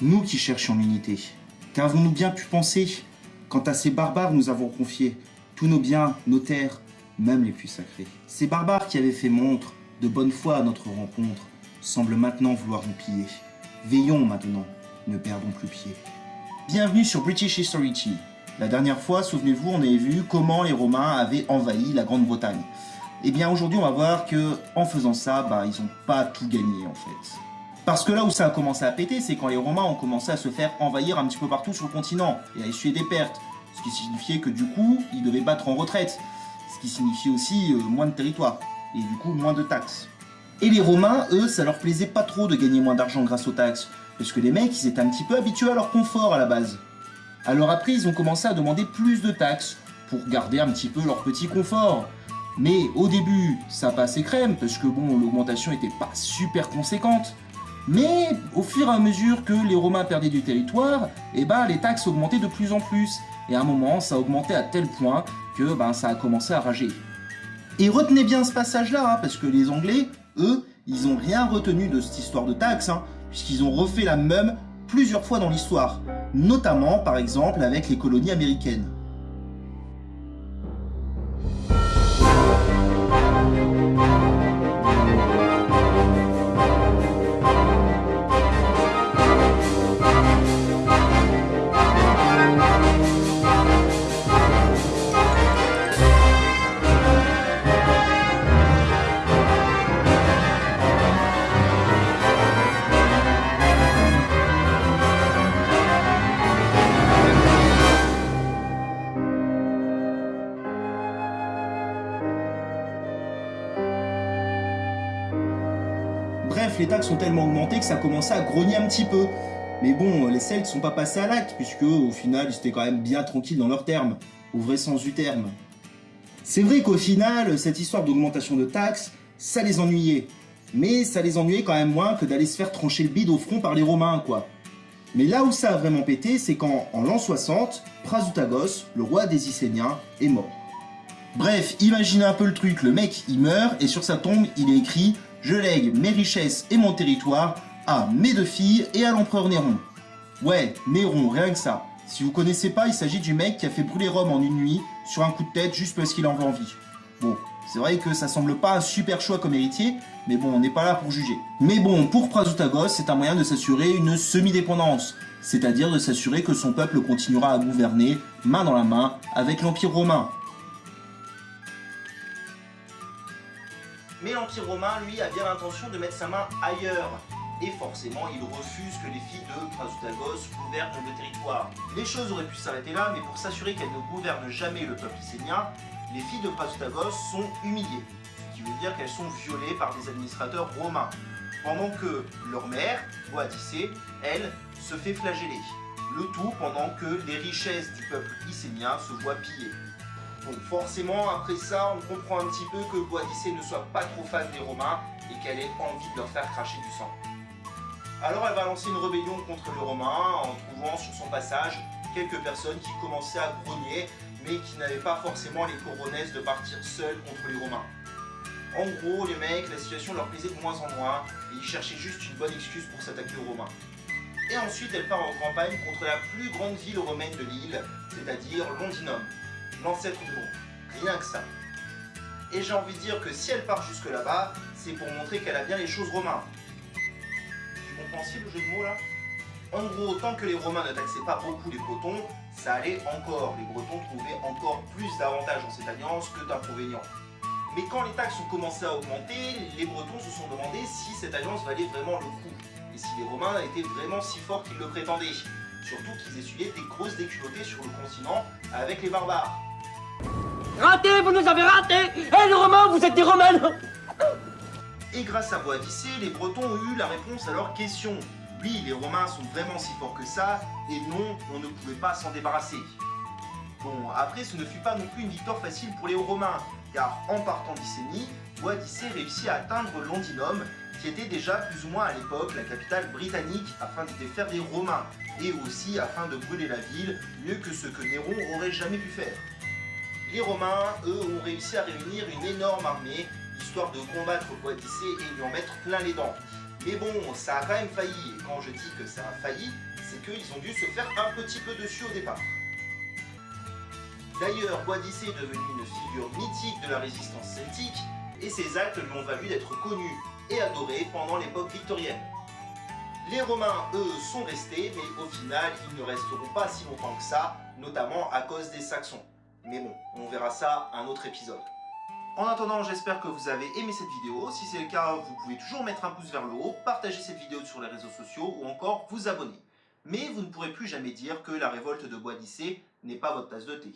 Nous qui cherchions l'unité. Qu'avons-nous bien pu penser Quant à ces barbares, nous avons confié tous nos biens, nos terres, même les plus sacrés? Ces barbares qui avaient fait montre de bonne foi à notre rencontre semblent maintenant vouloir nous piller. Veillons maintenant, ne perdons plus pied. Bienvenue sur British History Tea. La dernière fois, souvenez-vous, on avait vu comment les Romains avaient envahi la Grande-Bretagne. Eh bien aujourd'hui, on va voir que en faisant ça, bah, ils n'ont pas tout gagné en fait. Parce que là où ça a commencé à péter, c'est quand les Romains ont commencé à se faire envahir un petit peu partout sur le continent et à essuyer des pertes. Ce qui signifiait que du coup, ils devaient battre en retraite. Ce qui signifiait aussi euh, moins de territoire et du coup moins de taxes. Et les Romains, eux, ça leur plaisait pas trop de gagner moins d'argent grâce aux taxes, parce que les mecs, ils étaient un petit peu habitués à leur confort à la base. Alors après, ils ont commencé à demander plus de taxes pour garder un petit peu leur petit confort. Mais au début, ça passait crème, parce que bon, l'augmentation était pas super conséquente. Mais au fur et à mesure que les Romains perdaient du territoire, eh ben, les taxes augmentaient de plus en plus. Et à un moment, ça augmentait à tel point que ben, ça a commencé à rager. Et retenez bien ce passage-là, hein, parce que les Anglais, eux, ils n'ont rien retenu de cette histoire de taxes, hein, puisqu'ils ont refait la même plusieurs fois dans l'histoire, notamment par exemple avec les colonies américaines. Bref, les taxes ont tellement augmenté que ça commençait à grogner un petit peu. Mais bon, les Celtes sont pas passés à l'acte, puisque au final, ils étaient quand même bien tranquilles dans leurs termes, au vrai sens du terme. C'est vrai qu'au final, cette histoire d'augmentation de taxes, ça les ennuyait. Mais ça les ennuyait quand même moins que d'aller se faire trancher le bide au front par les Romains, quoi. Mais là où ça a vraiment pété, c'est quand, en l'an 60, Prasutagos, le roi des Icéniens, est mort. Bref, imaginez un peu le truc, le mec il meurt et sur sa tombe il est écrit je lègue mes richesses et mon territoire à mes deux filles et à l'empereur Néron. Ouais, Néron, rien que ça. Si vous connaissez pas, il s'agit du mec qui a fait brûler Rome en une nuit sur un coup de tête juste parce qu'il en veut envie. Bon, c'est vrai que ça semble pas un super choix comme héritier, mais bon, on n'est pas là pour juger. Mais bon, pour Prasutagos, c'est un moyen de s'assurer une semi-dépendance, c'est-à-dire de s'assurer que son peuple continuera à gouverner main dans la main avec l'Empire romain, Mais l'Empire romain, lui, a bien l'intention de mettre sa main ailleurs. Et forcément, il refuse que les filles de Prasutagos gouvernent le territoire. Les choses auraient pu s'arrêter là, mais pour s'assurer qu'elles ne gouvernent jamais le peuple icénien, les filles de Prasutagos sont humiliées. Ce qui veut dire qu'elles sont violées par des administrateurs romains. Pendant que leur mère, Boadicée, elle, se fait flageller. Le tout pendant que les richesses du peuple icénien se voient pillées. Donc forcément, après ça, on comprend un petit peu que Boadicée ne soit pas trop fan des Romains et qu'elle ait envie de leur faire cracher du sang. Alors elle va lancer une rébellion contre les Romains en trouvant sur son passage quelques personnes qui commençaient à grogner mais qui n'avaient pas forcément les coronesses de partir seuls contre les Romains. En gros, les mecs, la situation leur plaisait de moins en moins et ils cherchaient juste une bonne excuse pour s'attaquer aux Romains. Et ensuite, elle part en campagne contre la plus grande ville romaine de l'île, c'est-à-dire Londinum l'ancêtre de Rome. Rien que ça. Et j'ai envie de dire que si elle part jusque là-bas, c'est pour montrer qu'elle a bien les choses romains. C'est compréhensible le jeu de mots là? En gros, tant que les Romains ne taxaient pas beaucoup les Bretons, ça allait encore. Les Bretons trouvaient encore plus d'avantages dans cette alliance que d'inconvénients. Mais quand les taxes ont commencé à augmenter, les Bretons se sont demandé si cette alliance valait vraiment le coup. Et si les Romains étaient vraiment si forts qu'ils le prétendaient. Surtout qu'ils essuyaient des grosses déculottées sur le continent avec les barbares. Raté, vous nous avez raté Eh les Romains, vous êtes des Romains Et grâce à Boadicée, les Bretons ont eu la réponse à leur question. Oui, les Romains sont vraiment si forts que ça, et non, on ne pouvait pas s'en débarrasser. Bon, après, ce ne fut pas non plus une victoire facile pour les Romains, car en partant d'Icénie, Boadicée réussit à atteindre Londinum, qui était déjà plus ou moins à l'époque la capitale britannique, afin de défaire les Romains, et aussi afin de brûler la ville, mieux que ce que Néron aurait jamais pu faire les Romains, eux, ont réussi à réunir une énorme armée, histoire de combattre Boadicée et lui en mettre plein les dents. Mais bon, ça a quand même failli, et quand je dis que ça a failli, c'est qu'ils ont dû se faire un petit peu dessus au départ. D'ailleurs, Boadice est devenu une figure mythique de la résistance celtique, et ses actes lui ont valu d'être connu et adoré pendant l'époque victorienne. Les Romains, eux, sont restés, mais au final, ils ne resteront pas si longtemps que ça, notamment à cause des Saxons. Mais bon, on verra ça un autre épisode. En attendant, j'espère que vous avez aimé cette vidéo. Si c'est le cas, vous pouvez toujours mettre un pouce vers le haut, partager cette vidéo sur les réseaux sociaux ou encore vous abonner. Mais vous ne pourrez plus jamais dire que la révolte de Bois n'est pas votre tasse de thé.